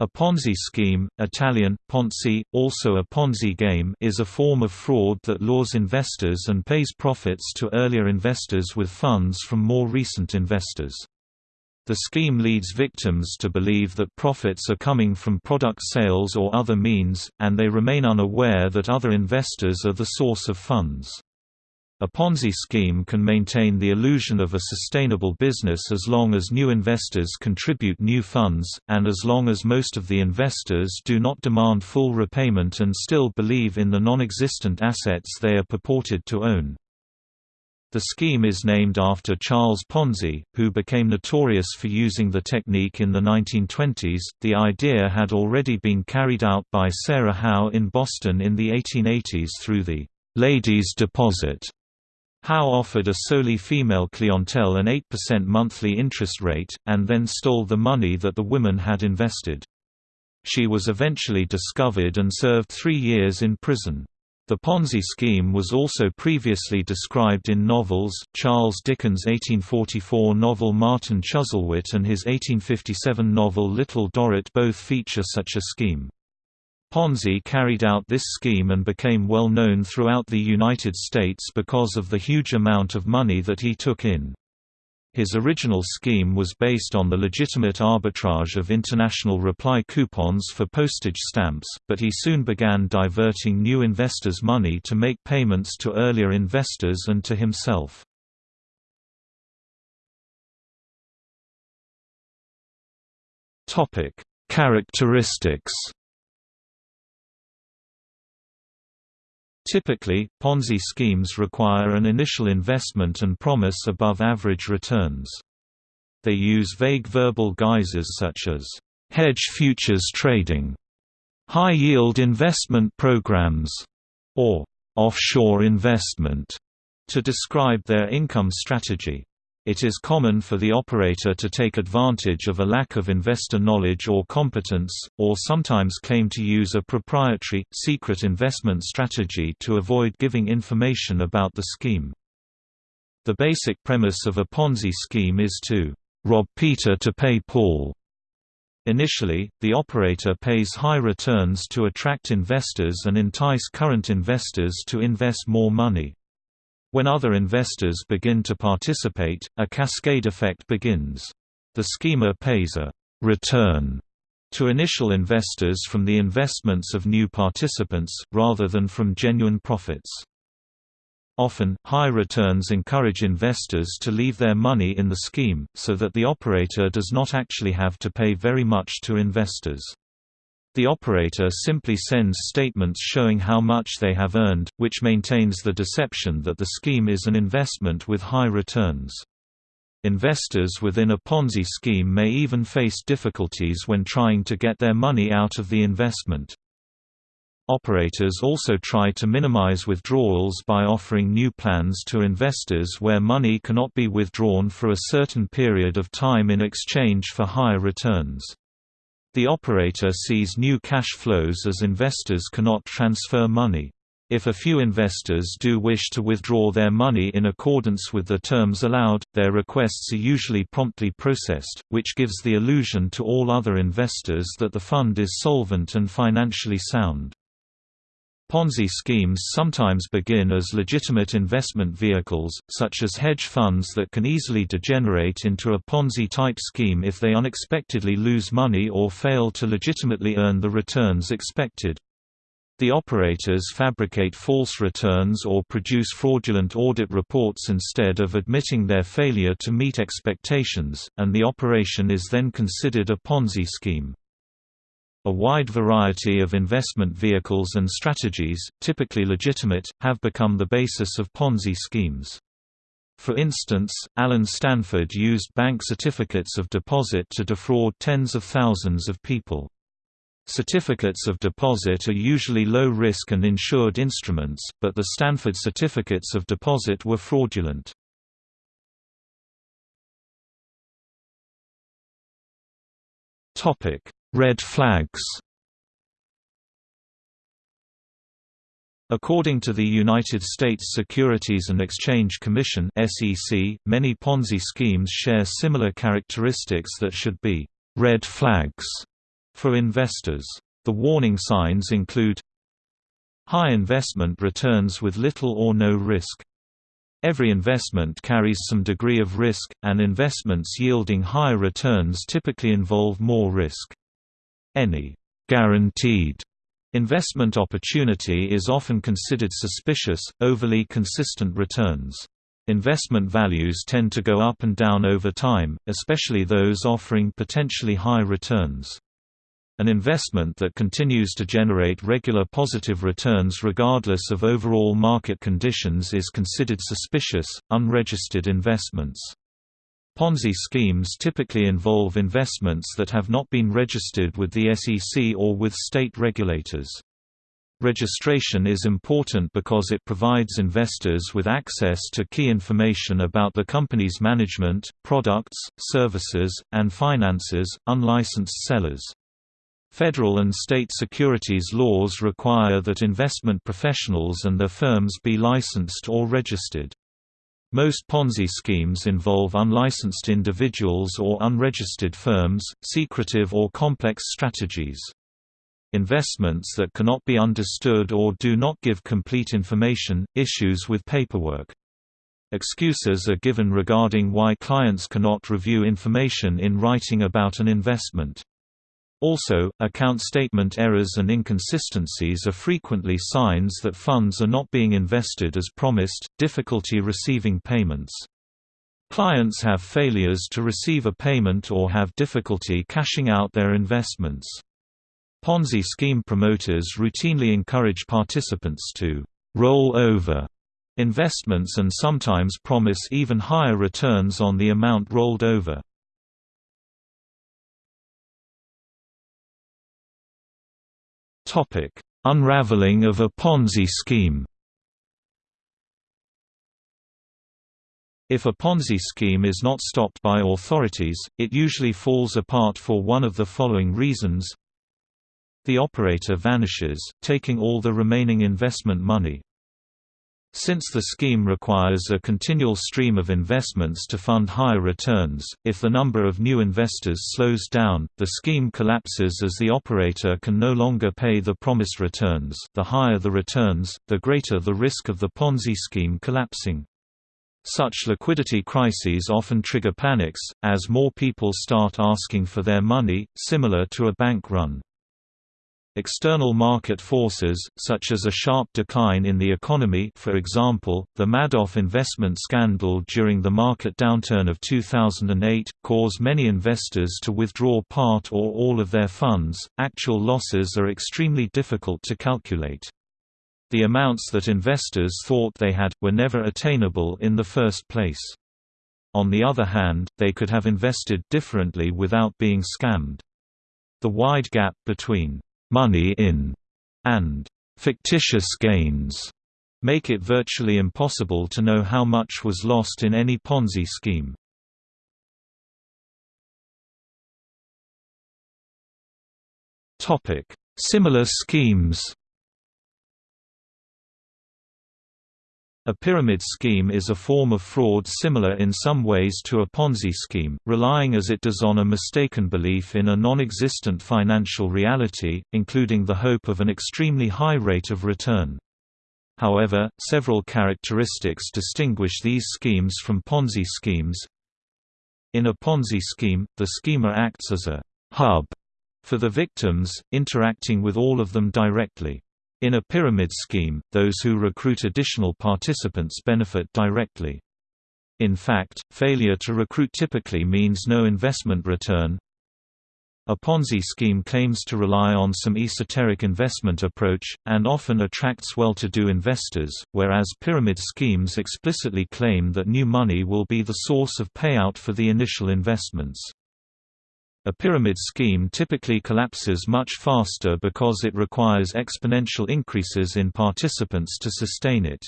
A Ponzi scheme, Italian, Ponzi, also a Ponzi game is a form of fraud that lures investors and pays profits to earlier investors with funds from more recent investors. The scheme leads victims to believe that profits are coming from product sales or other means, and they remain unaware that other investors are the source of funds. A Ponzi scheme can maintain the illusion of a sustainable business as long as new investors contribute new funds, and as long as most of the investors do not demand full repayment and still believe in the non-existent assets they are purported to own. The scheme is named after Charles Ponzi, who became notorious for using the technique in the 1920s. The idea had already been carried out by Sarah Howe in Boston in the 1880s through the ladies' deposit Howe offered a solely female clientele an 8% monthly interest rate, and then stole the money that the women had invested. She was eventually discovered and served three years in prison. The Ponzi scheme was also previously described in novels. Charles Dickens' 1844 novel Martin Chuzzlewit and his 1857 novel Little Dorrit both feature such a scheme. Ponzi carried out this scheme and became well known throughout the United States because of the huge amount of money that he took in. His original scheme was based on the legitimate arbitrage of international reply coupons for postage stamps, but he soon began diverting new investors' money to make payments to earlier investors and to himself. Characteristics Typically, Ponzi schemes require an initial investment and promise above-average returns. They use vague verbal guises such as, "...hedge futures trading", "...high-yield investment programs", or "...offshore investment", to describe their income strategy. It is common for the operator to take advantage of a lack of investor knowledge or competence, or sometimes claim to use a proprietary, secret investment strategy to avoid giving information about the scheme. The basic premise of a Ponzi scheme is to rob Peter to pay Paul. Initially, the operator pays high returns to attract investors and entice current investors to invest more money. When other investors begin to participate, a cascade effect begins. The schemer pays a «return» to initial investors from the investments of new participants, rather than from genuine profits. Often, high returns encourage investors to leave their money in the scheme, so that the operator does not actually have to pay very much to investors. The operator simply sends statements showing how much they have earned, which maintains the deception that the scheme is an investment with high returns. Investors within a Ponzi scheme may even face difficulties when trying to get their money out of the investment. Operators also try to minimize withdrawals by offering new plans to investors where money cannot be withdrawn for a certain period of time in exchange for higher returns. The operator sees new cash flows as investors cannot transfer money. If a few investors do wish to withdraw their money in accordance with the terms allowed, their requests are usually promptly processed, which gives the illusion to all other investors that the fund is solvent and financially sound. Ponzi schemes sometimes begin as legitimate investment vehicles, such as hedge funds that can easily degenerate into a Ponzi-type scheme if they unexpectedly lose money or fail to legitimately earn the returns expected. The operators fabricate false returns or produce fraudulent audit reports instead of admitting their failure to meet expectations, and the operation is then considered a Ponzi scheme. A wide variety of investment vehicles and strategies, typically legitimate, have become the basis of Ponzi schemes. For instance, Allen Stanford used bank certificates of deposit to defraud tens of thousands of people. Certificates of deposit are usually low-risk and insured instruments, but the Stanford certificates of deposit were fraudulent. Topic: Red flags According to the United States Securities and Exchange Commission (SEC), many Ponzi schemes share similar characteristics that should be red flags For investors, the warning signs include high investment returns with little or no risk. Every investment carries some degree of risk, and investments yielding higher returns typically involve more risk. Any guaranteed investment opportunity is often considered suspicious, overly consistent returns. Investment values tend to go up and down over time, especially those offering potentially high returns. An investment that continues to generate regular positive returns regardless of overall market conditions is considered suspicious. Unregistered investments. Ponzi schemes typically involve investments that have not been registered with the SEC or with state regulators. Registration is important because it provides investors with access to key information about the company's management, products, services, and finances. Unlicensed sellers Federal and state securities laws require that investment professionals and their firms be licensed or registered. Most Ponzi schemes involve unlicensed individuals or unregistered firms, secretive or complex strategies. Investments that cannot be understood or do not give complete information, issues with paperwork. Excuses are given regarding why clients cannot review information in writing about an investment. Also, account statement errors and inconsistencies are frequently signs that funds are not being invested as promised, difficulty receiving payments. Clients have failures to receive a payment or have difficulty cashing out their investments. Ponzi scheme promoters routinely encourage participants to roll over investments and sometimes promise even higher returns on the amount rolled over. Topic: Unraveling of a Ponzi scheme. If a Ponzi scheme is not stopped by authorities, it usually falls apart for one of the following reasons. The operator vanishes, taking all the remaining investment money. Since the scheme requires a continual stream of investments to fund higher returns, if the number of new investors slows down, the scheme collapses as the operator can no longer pay the promised returns the higher the returns, the greater the risk of the Ponzi scheme collapsing. Such liquidity crises often trigger panics, as more people start asking for their money, similar to a bank run. External market forces, such as a sharp decline in the economy for example, the Madoff investment scandal during the market downturn of 2008, caused many investors to withdraw part or all of their funds. Actual losses are extremely difficult to calculate. The amounts that investors thought they had, were never attainable in the first place. On the other hand, they could have invested differently without being scammed. The wide gap between money in and fictitious gains make it virtually impossible to know how much was lost in any Ponzi scheme. Similar schemes A pyramid scheme is a form of fraud similar in some ways to a Ponzi scheme, relying as it does on a mistaken belief in a non-existent financial reality, including the hope of an extremely high rate of return. However, several characteristics distinguish these schemes from Ponzi schemes. In a Ponzi scheme, the schemer acts as a «hub» for the victims, interacting with all of them directly. In a pyramid scheme, those who recruit additional participants benefit directly. In fact, failure to recruit typically means no investment return. A Ponzi scheme claims to rely on some esoteric investment approach, and often attracts well-to-do investors, whereas pyramid schemes explicitly claim that new money will be the source of payout for the initial investments. A pyramid scheme typically collapses much faster because it requires exponential increases in participants to sustain it.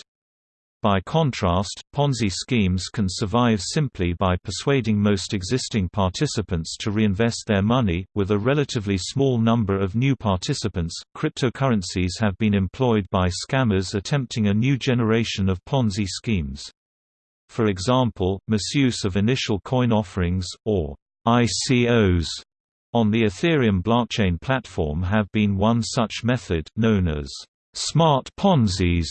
By contrast, Ponzi schemes can survive simply by persuading most existing participants to reinvest their money. With a relatively small number of new participants, cryptocurrencies have been employed by scammers attempting a new generation of Ponzi schemes. For example, misuse of initial coin offerings, or ICOs On the Ethereum blockchain platform have been one such method known as smart Ponzi's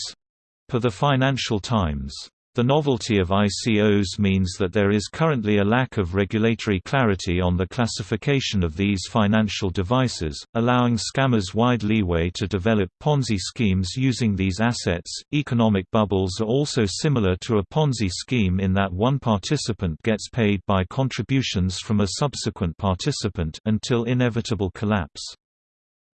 per the Financial Times. The novelty of ICOs means that there is currently a lack of regulatory clarity on the classification of these financial devices, allowing scammers wide leeway to develop Ponzi schemes using these assets. Economic bubbles are also similar to a Ponzi scheme in that one participant gets paid by contributions from a subsequent participant until inevitable collapse.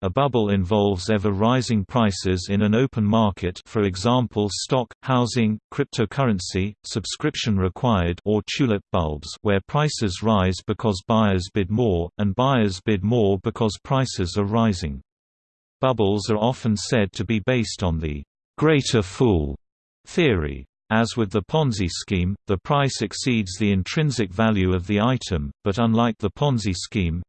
A bubble involves ever-rising prices in an open market for example stock, housing, cryptocurrency, subscription required or tulip bulbs where prices rise because buyers bid more, and buyers bid more because prices are rising. Bubbles are often said to be based on the «greater fool» theory. As with the Ponzi scheme, the price exceeds the intrinsic value of the item, but unlike the Ponzi scheme,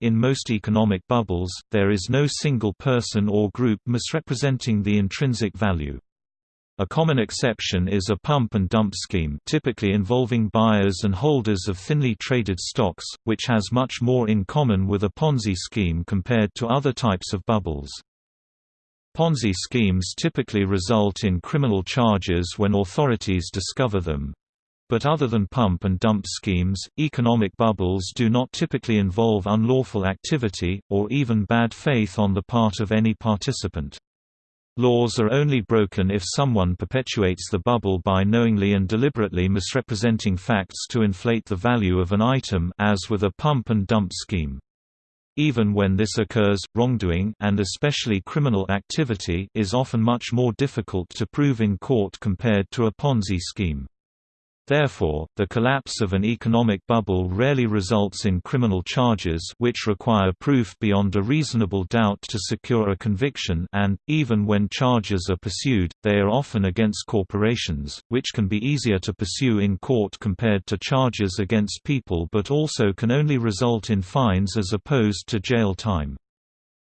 in most economic bubbles, there is no single person or group misrepresenting the intrinsic value. A common exception is a pump and dump scheme typically involving buyers and holders of thinly traded stocks, which has much more in common with a Ponzi scheme compared to other types of bubbles. Ponzi schemes typically result in criminal charges when authorities discover them, but other than pump and dump schemes, economic bubbles do not typically involve unlawful activity, or even bad faith on the part of any participant. Laws are only broken if someone perpetuates the bubble by knowingly and deliberately misrepresenting facts to inflate the value of an item as with a pump and dump scheme. Even when this occurs, wrongdoing and especially criminal activity is often much more difficult to prove in court compared to a Ponzi scheme. Therefore, the collapse of an economic bubble rarely results in criminal charges which require proof beyond a reasonable doubt to secure a conviction and, even when charges are pursued, they are often against corporations, which can be easier to pursue in court compared to charges against people but also can only result in fines as opposed to jail time.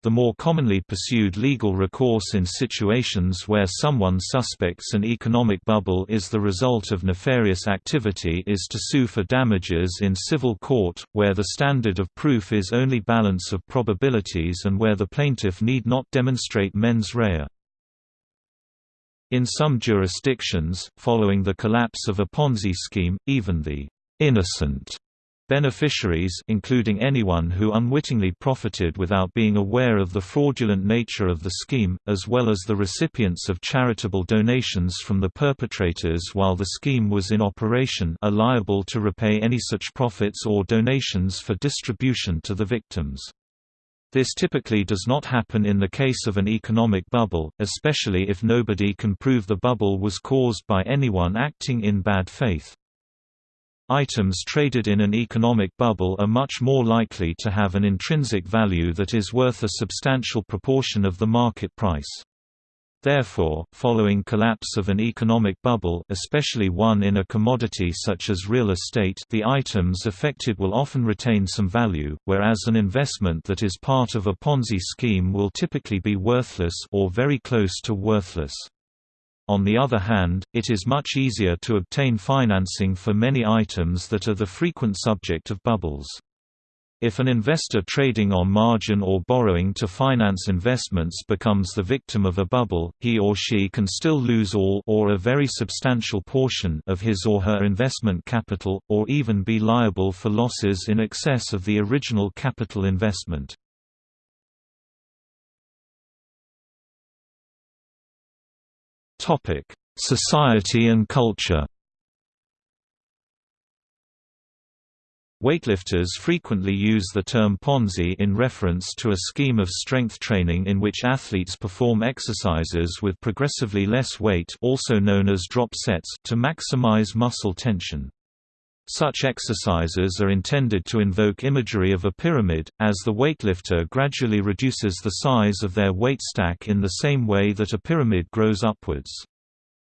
The more commonly pursued legal recourse in situations where someone suspects an economic bubble is the result of nefarious activity is to sue for damages in civil court, where the standard of proof is only balance of probabilities and where the plaintiff need not demonstrate mens rea. In some jurisdictions, following the collapse of a Ponzi scheme, even the innocent Beneficiaries including anyone who unwittingly profited without being aware of the fraudulent nature of the scheme, as well as the recipients of charitable donations from the perpetrators while the scheme was in operation are liable to repay any such profits or donations for distribution to the victims. This typically does not happen in the case of an economic bubble, especially if nobody can prove the bubble was caused by anyone acting in bad faith. Items traded in an economic bubble are much more likely to have an intrinsic value that is worth a substantial proportion of the market price. Therefore, following collapse of an economic bubble especially one in a commodity such as real estate the items affected will often retain some value, whereas an investment that is part of a Ponzi scheme will typically be worthless or very close to worthless. On the other hand, it is much easier to obtain financing for many items that are the frequent subject of bubbles. If an investor trading on margin or borrowing to finance investments becomes the victim of a bubble, he or she can still lose all or a very substantial portion of his or her investment capital, or even be liable for losses in excess of the original capital investment. Topic: Society and culture. Weightlifters frequently use the term Ponzi in reference to a scheme of strength training in which athletes perform exercises with progressively less weight also known as drop sets to maximize muscle tension. Such exercises are intended to invoke imagery of a pyramid, as the weightlifter gradually reduces the size of their weight stack in the same way that a pyramid grows upwards.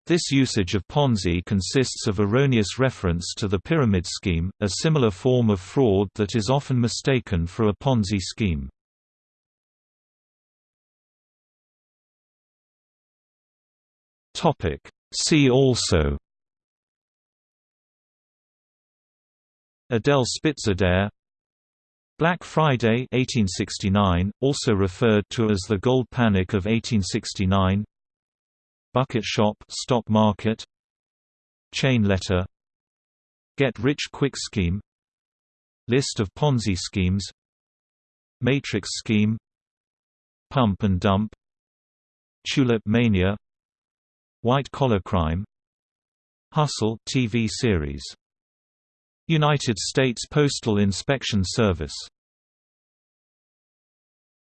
This usage of Ponzi consists of erroneous reference to the pyramid scheme, a similar form of fraud that is often mistaken for a Ponzi scheme. See also Adele Spitzeder Black Friday 1869, also referred to as the Gold Panic of 1869 Bucket Shop stock market. Chain letter. Get-rich-quick scheme. List of Ponzi schemes. Matrix scheme. Pump and dump. Tulip mania. White-collar crime. Hustle TV series United States Postal Inspection Service